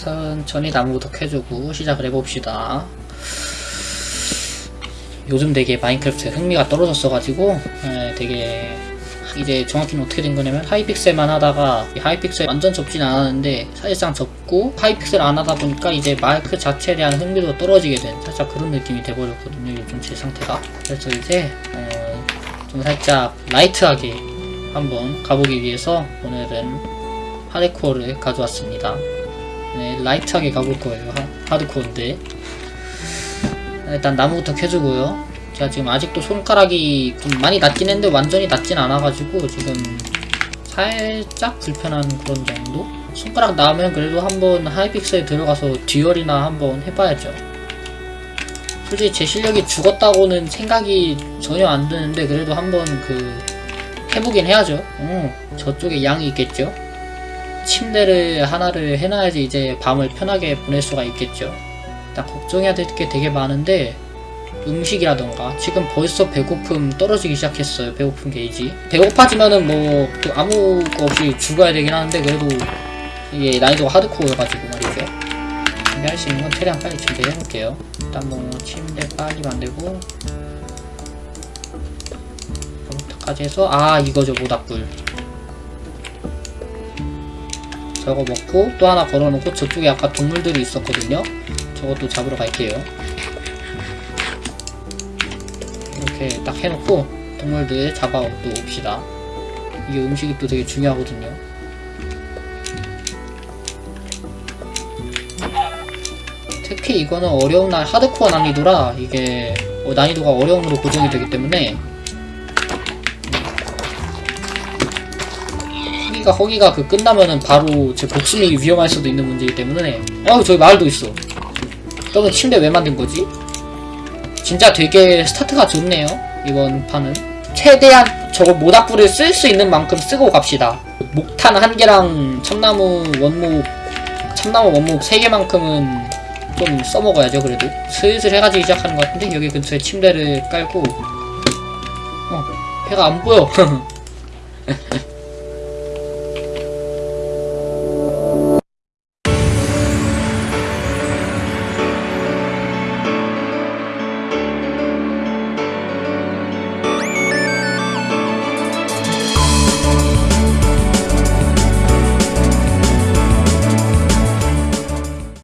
천천히 나무부터 캐주고 시작을 해봅시다. 요즘 되게 마인크래프트에 흥미가 떨어졌어가지고 예, 되게 이제 정확히는 어떻게 된 거냐면 하이픽셀만 하다가 이 하이픽셀 완전 접진 않았는데 사실상 접고 하이픽셀 안 하다 보니까 이제 마이크 자체에 대한 흥미도 떨어지게 된 살짝 그런 느낌이 돼버렸거든요 요즘 제 상태가 그래서 이제 어, 좀 살짝 라이트하게 한번 가보기 위해서 오늘은 하드코어를 가져왔습니다 네 라이트하게 가볼 거예요. 하, 하드코어인데. 일단 나무부터 캐주고요. 제가 지금 아직도 손가락이 좀 많이 낮긴 했는데 완전히 낮진 않아가지고 지금 살짝 불편한 그런 정도? 손가락 나오면 그래도 한번 하이픽셀 들어가서 듀얼이나 한번 해봐야죠. 솔직히 제 실력이 죽었다고는 생각이 전혀 안 드는데 그래도 한번 그 해보긴 해야죠. 어, 저쪽에 양이 있겠죠 침대를 하나를 해놔야지 이제 밤을 편하게 보낼 수가 있겠죠. 일단 걱정해야 될 게 되게 많은데 음식이라던가 지금 벌써 배고픔 떨어지기 시작했어요 배고픔 게이지 배고파지면은 뭐또 아무 거 없이 죽어야 되긴 하는데 그래도 이게 난이도가 하드코어여가지고 말이죠. 준비할 수 있는 건 최대한 빨리 준비해놓을게요. 일단 뭐 침대 빨리 만들고 저부터까지 해서 아 이거죠 모닥불 저거 먹고 또 하나 걸어놓고 저쪽에 아까 동물들이 있었거든요. 저것도 잡으러 갈게요. 이렇게 딱 해놓고 동물들 잡아 또 옵시다. 이게 음식이 또 되게 중요하거든요. 특히 이거는 어려운 날 하드코어 난이도라 이게 어, 난이도가 어려움으로 고정이 되기 때문에 허기가 허기가 그 끝나면은 바로 제 목숨이 위험할 수도 있는 문제이기 때문에. 어 저기 마을도 있어. 그러면 침대 왜 만든 거지? 진짜 되게 스타트가 좋네요 이번 판은. 최대한 저거 모닥불을 쓸 수 있는 만큼 쓰고 갑시다. 목탄 한 개랑 참나무 원목 참나무 원목 세 개만큼은 좀 써먹어야죠 그래도. 슬슬 해가 지기 시작하는 것 같은데 여기 근처에 침대를 깔고. 어 해가 안 보여